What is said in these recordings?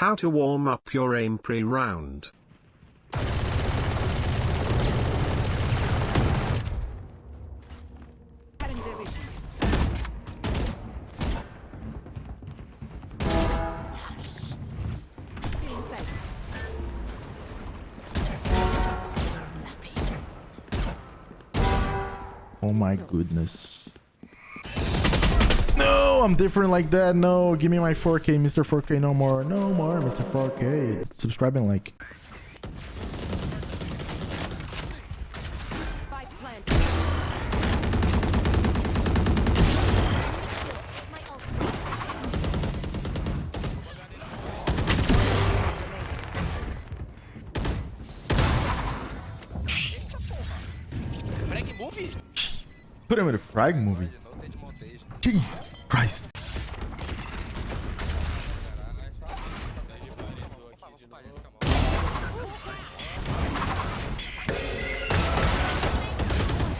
How to warm up your aim pre-round. Oh my goodness. No, I'm different like that. No, give me my 4K, Mr. 4K. No more. No more, Mr. 4K. Subscribe and like. Spike planted. My ult. Frag move? Put him in a frag movie. Não tem de montage. Jesus Christ.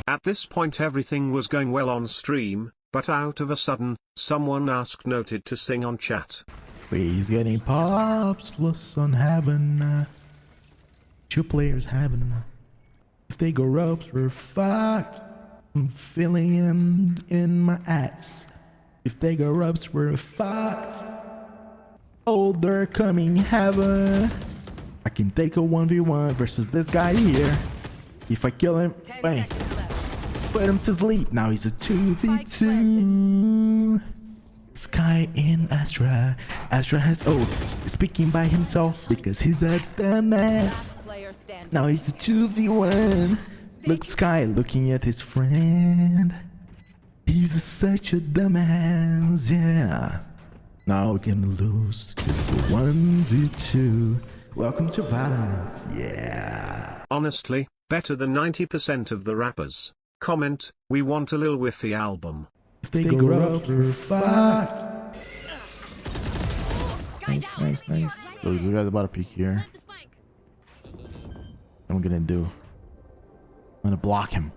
At this point everything was going well on stream, but out of a sudden, someone asked Noted to sing on chat. He's getting pops, lost on heaven. uh, Two players heaven. If they go ropes, we're fucked. I'm feeling him in my ass. If they go ropes, we're fucked. Oh, they're coming heaven. I can take a 1v1 versus this guy here. If I kill him, bang, put him to sleep. Now he's a 2v2. Skye in Astra. Astra has oh, speaking by himself because he's a dumbass. Now he's a 2v1. Look, Skye looking at his friend. He's a, such a dumbass, yeah. Now we're gonna lose just a 1v2. Welcome to Valorant, yeah. Honestly, better than 90% of the rappers. Comment, we want a Lil Whiffy album. If they, go up, we're fucked. Nice, nice, nice. So this guy's about to peek here. Plant the spike. What I'm gonna do? I'm gonna block him.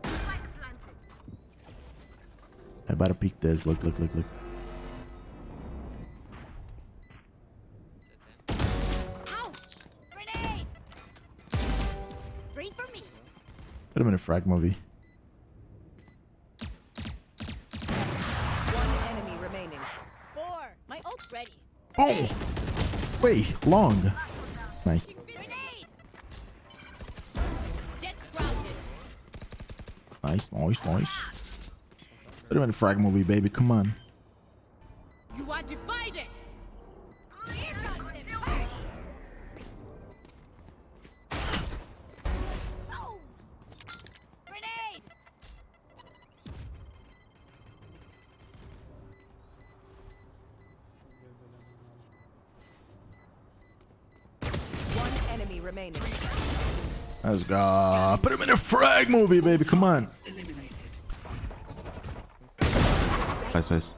Spike planted. I about to peek this. Look, look, look, look. Ouch! Grenade! Three for me. Put him in a frag movie. One enemy remaining. Four. My ult's ready. Boom! Wait, long. Nice. Grenade! Jett's grounded. Nice, nice, nice. Put him in a frag movie, baby. Come on. You are divided. One enemy remaining. Let's go. Put him in a frag movie, baby. Come on. Nice, nice.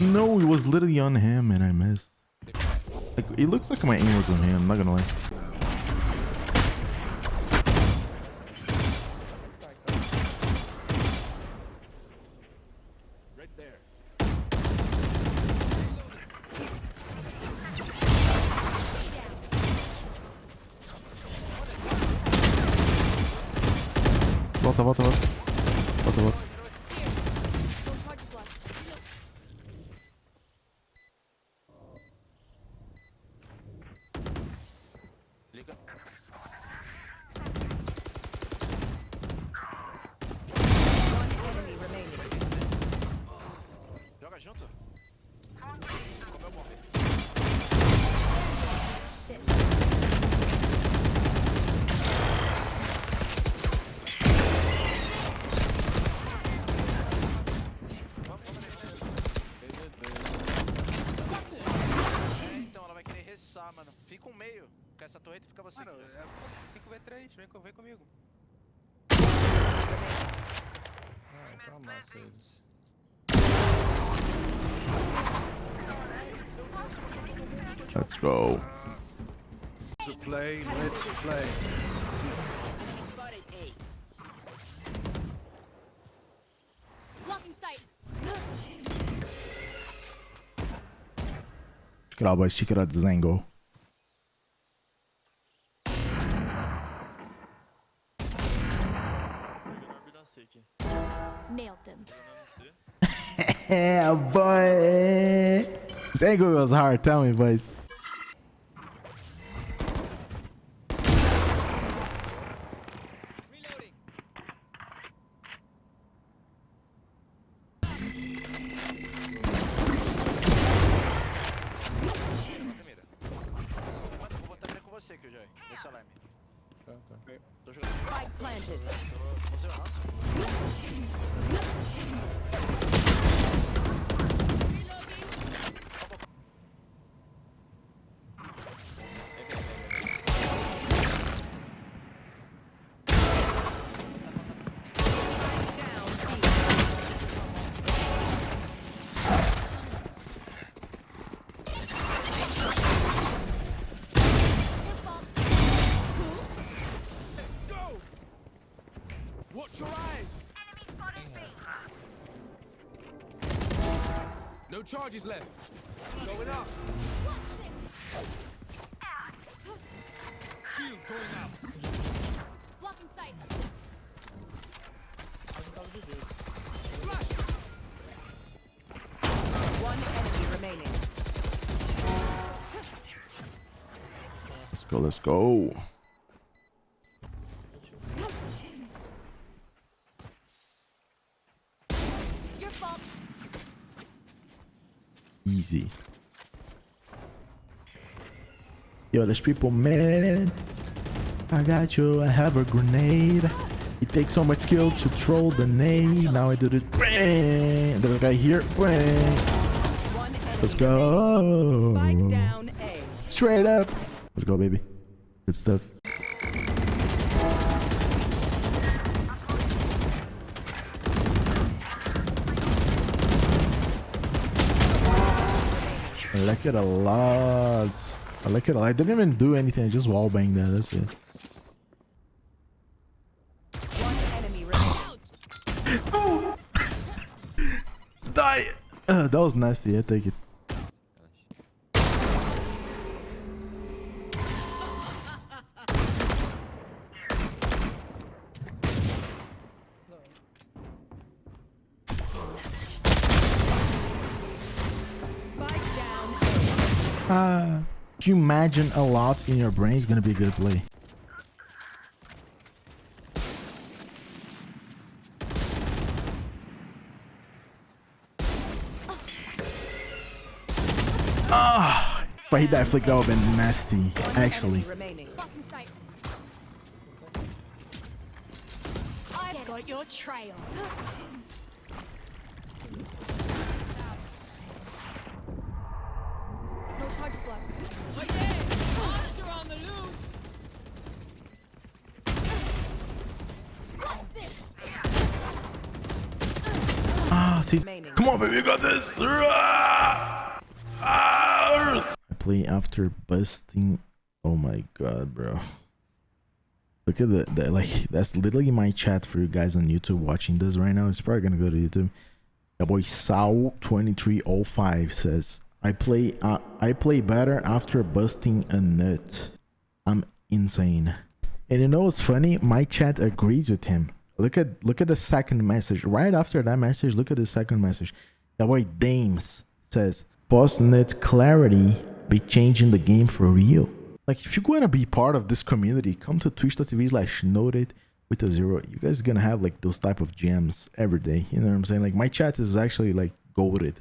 No, it was literally on him and I missed. Like, it looks like my aim was on him. I'm not gonna lie. Volta, volta, volta. Volta, volta. Mano. Fica um meio. Com essa torreta fica você. Mano, é 5v3, vem, vem comigo. Ah, então amassa eles. Let's go. To play, let's play. Spotted A. Blocking sight. Nailed them. Yeah, boy. Zango was hard. Tell me, boys. Primeira. Vou botar primeiro com você, Killjoy. Tô jogando. Spike planted. Você é o nosso? Down B. Watch your eyes! No charges left. Going up. Shield going out. Blocking sight. One enemy remaining. Let's go. Let's go. Your fault. Easy. Yo, there's people mad. I got you. I have a grenade. It takes so much skill to troll the nade. Now I did it. Bang. There's a guy here. Bang. Let's go. Spike down A. Straight up. Let's go, baby. Good stuff. Like it a lot. I like it a lot. I didn't even do anything. I just wall banged that. That's it. One enemy remaining. Die. Uh, that was nasty. I take it. Ah. If you imagine a lot in your brain, it's gonna be a good play. Ah, if I hit that flick, that would have been nasty. Actually, got your trail. No charges left. What's this? Remaining. come on, baby, you got this. I play after busting. Oh my god, bro. Look at the, the like that's literally my chat for you guys on YouTube watching this right now. It's probably gonna go to YouTube. That boy Sao2305 says I play uh, I play better after busting a nut. I'm insane. And you know what's funny? My chat agrees with him. Look at look at the second message. Right after that message, look at the second message. That boy Dames says post nut clarity be changing the game for real. Like if you're gonna be part of this community, come to twitch.tv slash noted with a zero. You guys gonna have like those type of gems every day. You know what I'm saying? Like my chat is actually like goaded.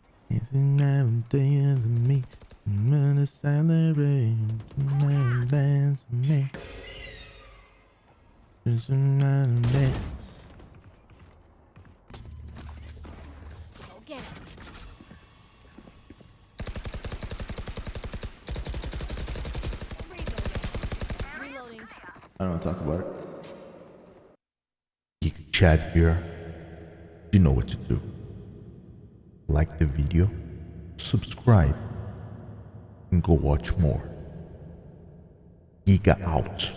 I don't want to talk about it. Geek Chad here. You know what to do. Like the video, subscribe and go watch more. Giga out.